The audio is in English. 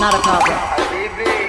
not a problem.